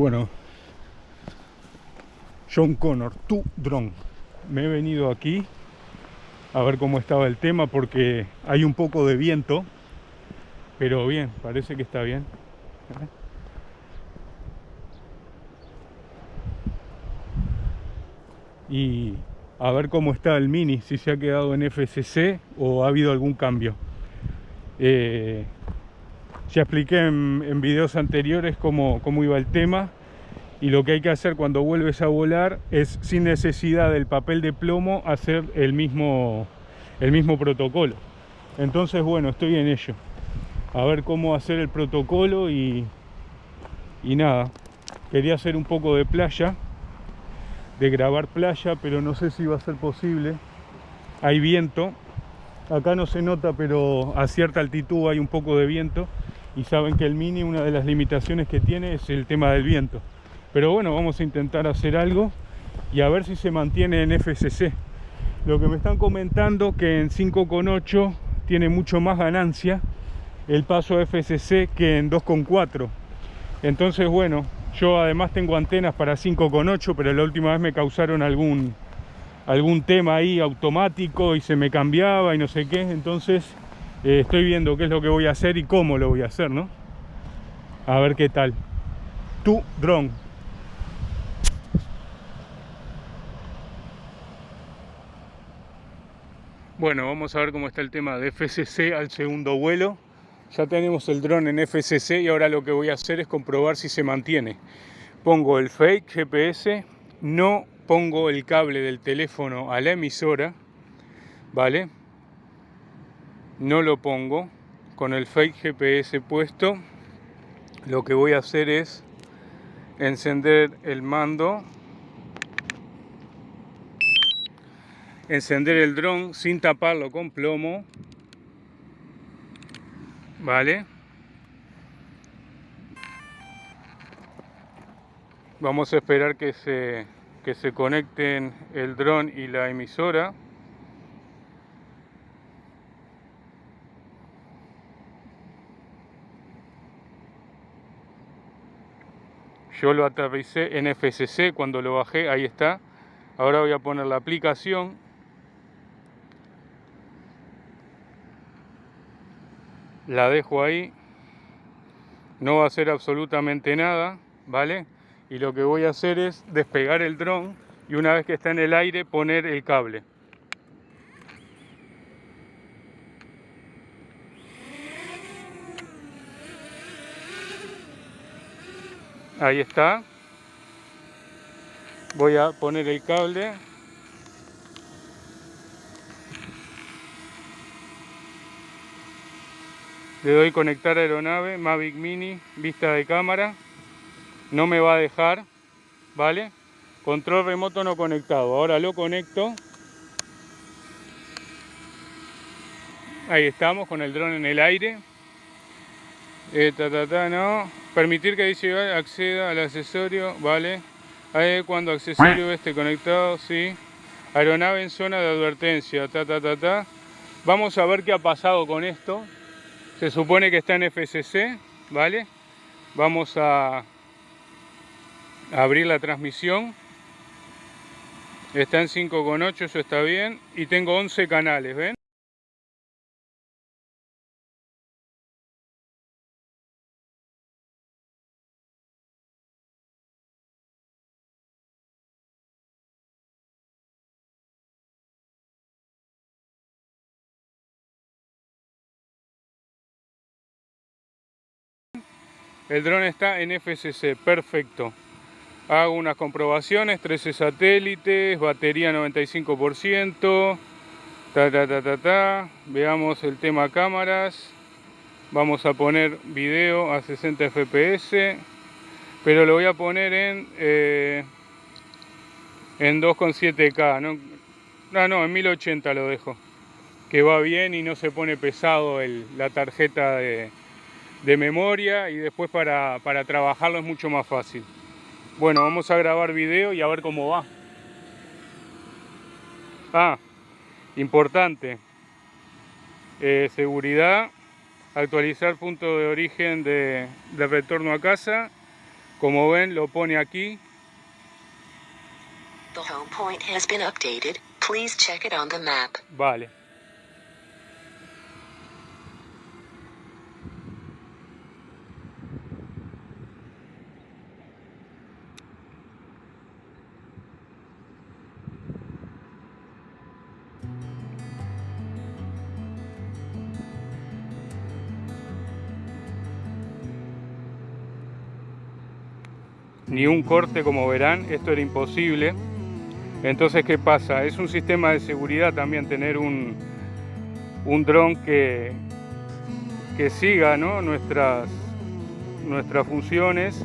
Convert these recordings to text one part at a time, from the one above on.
Bueno, John Connor, tu drone. Me he venido aquí a ver cómo estaba el tema porque hay un poco de viento, pero bien, parece que está bien. Y a ver cómo está el Mini, si se ha quedado en FCC o ha habido algún cambio. Eh, ya expliqué en, videos anteriores cómo, cómo iba el tema y lo que hay que hacer cuando vuelves a volar es sin necesidad del papel de plomo hacer el mismo, el mismo protocolo. Entonces bueno, estoy en ello. A ver cómo hacer el protocolo y, y nada. Quería hacer un poco de playa, de grabar playa, pero no sé si va a ser posible. Hay viento. Acá no se nota, pero a cierta altitud hay un poco de viento y saben que el Mini una de las limitaciones que tiene es el tema del viento. Pero bueno vamos a intentar hacer algo y a ver si se mantiene en FCC lo que me están comentando que en 5.8 tiene mucho más ganancia el paso FCC que en 2.4 entonces bueno yo además tengo antenas para 5.8 pero la última vez me causaron algún algún tema ahí automático y se me cambiaba y no sé qué. Entonces eh, estoy viendo qué es lo que voy a hacer y cómo lo voy a hacer, ¿no? A ver qué tal. Tu dron. Bueno, vamos a ver cómo está el tema de FCC al segundo vuelo. Ya tenemos el dron en FCC y ahora lo que voy a hacer es comprobar si se mantiene. Pongo el fake GPS, no pongo el cable del teléfono a la emisora, ¿vale? No lo pongo. Con el fake GPS puesto lo que voy a hacer es encender el mando encender el dron sin taparlo con plomo vale vamos a esperar que se que se conecten el dron y la emisora Yo lo aterricé en FCC cuando lo bajé, ahí está. Ahora voy a poner la aplicación. La dejo ahí. No va a hacer absolutamente nada, ¿vale? Y lo que voy a hacer es despegar el dron y una vez que está en el aire poner el cable. Ahí está. Voy a poner el cable. Le doy conectar aeronave Mavic Mini vista de cámara. No me va a dejar vale control remoto no conectado. Ahora lo conecto. Ahí estamos con el dron en el aire. Eh, no Permitir que dice acceda al accesorio, vale. Ahí cuando accesorio esté conectado, sí. Aeronave en zona de advertencia, ta, ta, ta, ta. Vamos a ver qué ha pasado con esto. Se supone que está en FCC, ¿vale? Vamos a abrir la transmisión. Está en 5,8, eso está bien. Y tengo 11 canales, ¿ven? El dron está en FCC, perfecto. Hago unas comprobaciones, 13 satélites, batería 95%, ta, ta, ta, ta, ta. Veamos el tema cámaras. Vamos a poner video a 60 fps, pero lo voy a poner en, eh, en 2.7K. ¿no? no, no, en 1080 lo dejo. Que va bien y no se pone pesado la tarjeta de, de memoria y después para, trabajarlo es mucho más fácil. Bueno, vamos a grabar video y a ver cómo va. Ah, importante. Eh, seguridad, actualizar punto de origen de, de, retorno a casa, Como ven, lo pone aquí. The ni un corte como verán, esto era imposible. Entonces, ¿qué pasa? Es un sistema de seguridad también tener un, un dron que, que siga nuestras, nuestras funciones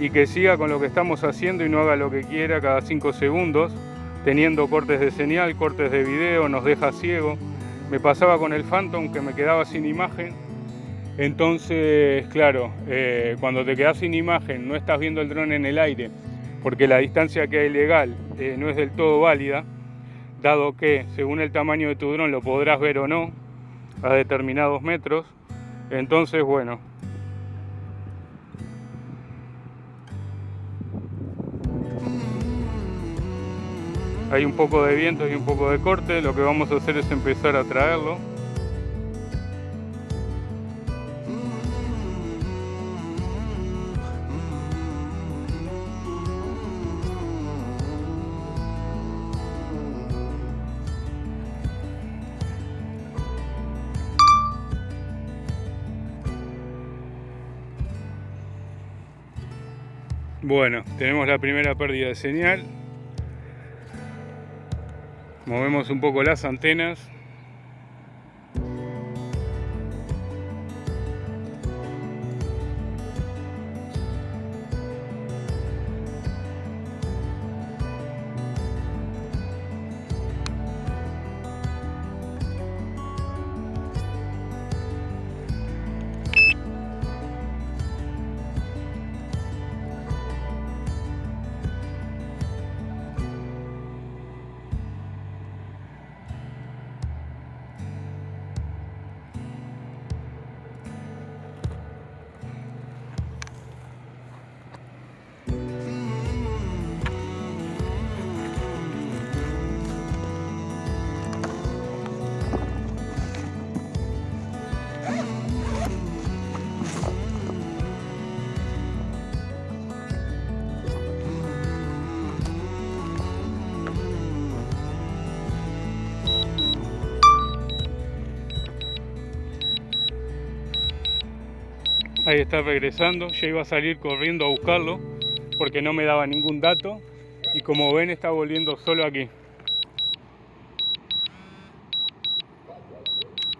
y que siga con lo que estamos haciendo y no haga lo que quiera cada 5 segundos, teniendo cortes de señal, cortes de video, nos deja ciego. Me pasaba con el Phantom que me quedaba sin imagen entonces, claro, eh, cuando te quedas sin imagen, no estás viendo el dron en el aire, porque la distancia que hay legal eh, no es del todo válida, dado que según el tamaño de tu dron lo podrás ver o no a determinados metros. Entonces, bueno. Hay un poco de viento y un poco de corte, lo que vamos a hacer es empezar a traerlo. Bueno, tenemos la primera pérdida de señal. Movemos un poco las antenas. Ahí está regresando, ya iba a salir corriendo a buscarlo porque no me daba ningún dato y como ven está volviendo solo aquí.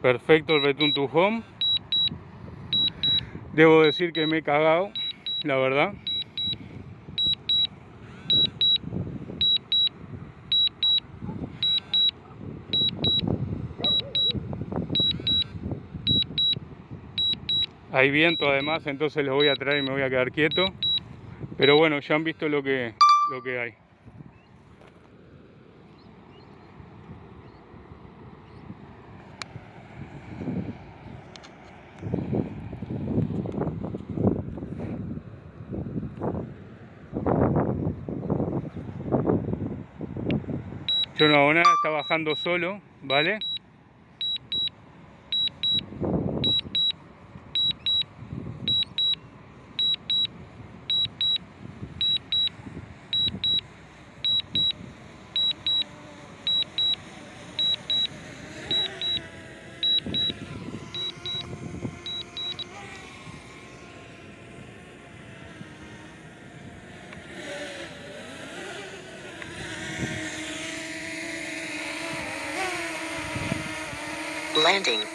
Perfecto el Home. Debo decir que me he cagado, la verdad. Hay viento además, entonces lo voy a traer y me voy a quedar quieto. Pero bueno, ya han visto lo que, lo que hay. Yo no hago nada, está bajando solo, ¿vale? Landing.